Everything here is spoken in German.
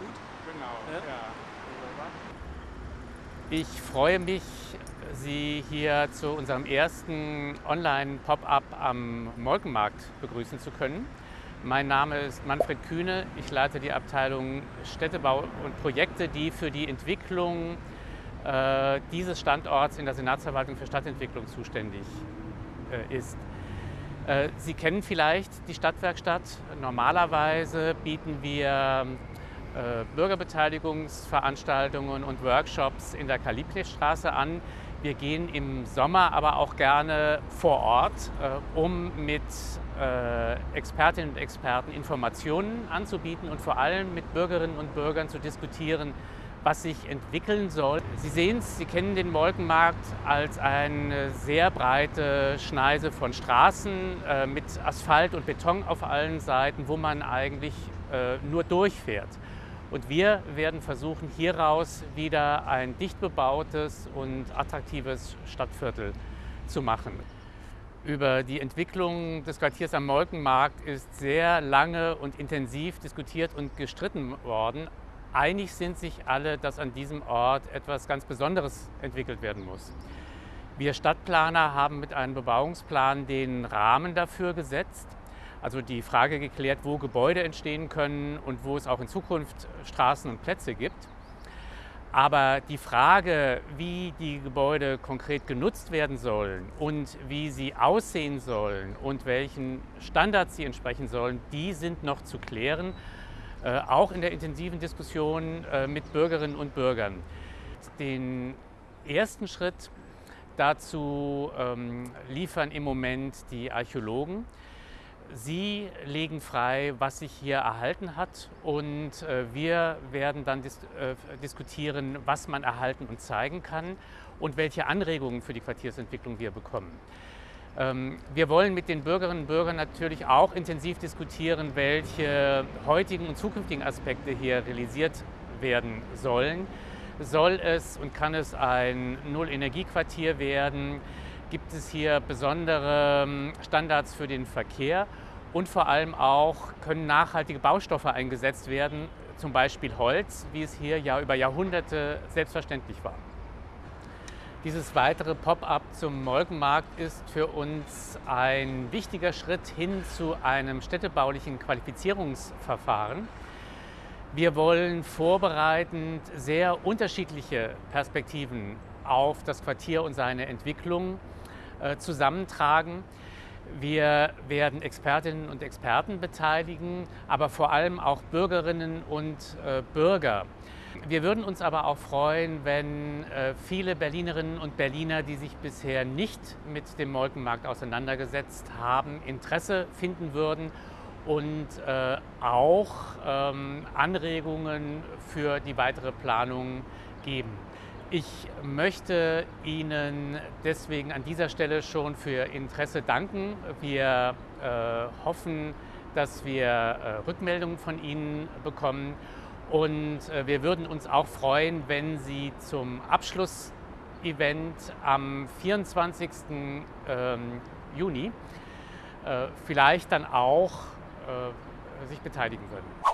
gut? Genau, ja. ja. Ich freue mich, Sie hier zu unserem ersten Online-Pop-Up am Molkenmarkt begrüßen zu können. Mein Name ist Manfred Kühne. Ich leite die Abteilung Städtebau und Projekte, die für die Entwicklung äh, dieses Standorts in der Senatsverwaltung für Stadtentwicklung zuständig äh, ist. Äh, Sie kennen vielleicht die Stadtwerkstatt. Normalerweise bieten wir Bürgerbeteiligungsveranstaltungen und Workshops in der Kaliblestraße an. Wir gehen im Sommer aber auch gerne vor Ort, äh, um mit äh, Expertinnen und Experten Informationen anzubieten und vor allem mit Bürgerinnen und Bürgern zu diskutieren, was sich entwickeln soll. Sie sehen es, Sie kennen den Molkenmarkt als eine sehr breite Schneise von Straßen mit Asphalt und Beton auf allen Seiten, wo man eigentlich nur durchfährt. Und wir werden versuchen, hieraus wieder ein dicht bebautes und attraktives Stadtviertel zu machen. Über die Entwicklung des Quartiers am Molkenmarkt ist sehr lange und intensiv diskutiert und gestritten worden. Einig sind sich alle, dass an diesem Ort etwas ganz Besonderes entwickelt werden muss. Wir Stadtplaner haben mit einem Bebauungsplan den Rahmen dafür gesetzt also die Frage geklärt, wo Gebäude entstehen können und wo es auch in Zukunft Straßen und Plätze gibt. Aber die Frage, wie die Gebäude konkret genutzt werden sollen und wie sie aussehen sollen und welchen Standards sie entsprechen sollen, die sind noch zu klären, äh, auch in der intensiven Diskussion äh, mit Bürgerinnen und Bürgern. Den ersten Schritt dazu ähm, liefern im Moment die Archäologen. Sie legen frei, was sich hier erhalten hat und äh, wir werden dann dis äh, diskutieren, was man erhalten und zeigen kann und welche Anregungen für die Quartiersentwicklung wir bekommen. Ähm, wir wollen mit den Bürgerinnen und Bürgern natürlich auch intensiv diskutieren, welche heutigen und zukünftigen Aspekte hier realisiert werden sollen. Soll es und kann es ein Null-Energie-Quartier werden? Gibt es hier besondere ähm, Standards für den Verkehr und vor allem auch können nachhaltige Baustoffe eingesetzt werden, zum Beispiel Holz, wie es hier ja über Jahrhunderte selbstverständlich war. Dieses weitere Pop-up zum Molkenmarkt ist für uns ein wichtiger Schritt hin zu einem städtebaulichen Qualifizierungsverfahren. Wir wollen vorbereitend sehr unterschiedliche Perspektiven auf das Quartier und seine Entwicklung zusammentragen. Wir werden Expertinnen und Experten beteiligen, aber vor allem auch Bürgerinnen und äh, Bürger. Wir würden uns aber auch freuen, wenn äh, viele Berlinerinnen und Berliner, die sich bisher nicht mit dem Molkenmarkt auseinandergesetzt haben, Interesse finden würden und äh, auch ähm, Anregungen für die weitere Planung geben. Ich möchte Ihnen deswegen an dieser Stelle schon für Interesse danken. Wir äh, hoffen, dass wir äh, Rückmeldungen von Ihnen bekommen und äh, wir würden uns auch freuen, wenn Sie zum Abschlussevent am 24. Ähm, Juni äh, vielleicht dann auch äh, sich beteiligen würden.